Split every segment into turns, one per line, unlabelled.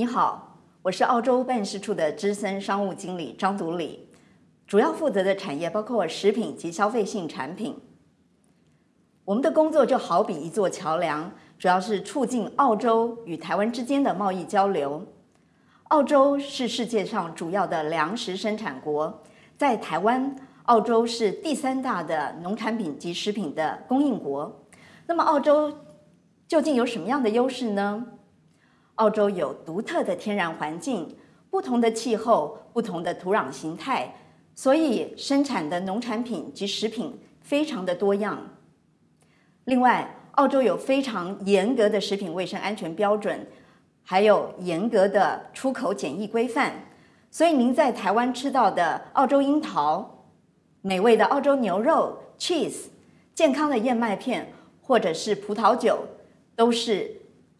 你好，我是澳洲办事处的资深商务经理张独理，主要负责的产业包括食品及消费性产品。我们的工作就好比一座桥梁，主要是促进澳洲与台湾之间的贸易交流。澳洲是世界上主要的粮食生产国，在台湾，澳洲是第三大的农产品及食品的供应国。那么，澳洲究竟有什么样的优势呢？澳洲有独特的天然环境，不同的气候，不同的土壤形态，所以生产的农产品及食品非常的多样。另外，澳洲有非常严格的食品卫生安全标准，还有严格的出口检疫规范，所以您在台湾吃到的澳洲樱桃、美味的澳洲牛肉、cheese、健康的燕麦片，或者是葡萄酒，都是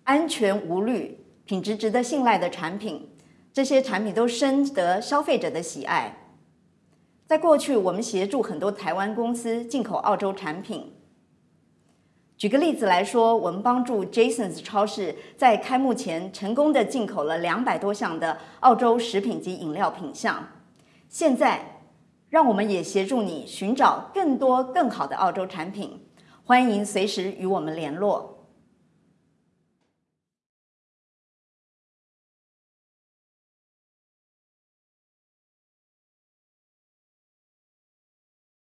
安全无虑。品质值得信赖的产品，这些产品都深得消费者的喜爱。在过去，我们协助很多台湾公司进口澳洲产品。举个例子来说，我们帮助 Jasons 超市在开幕前成功的进口了两百多项的澳洲食品及饮料品项。现在，让我们也协助你寻找更多更好的澳洲产品。欢迎随时与我们联络。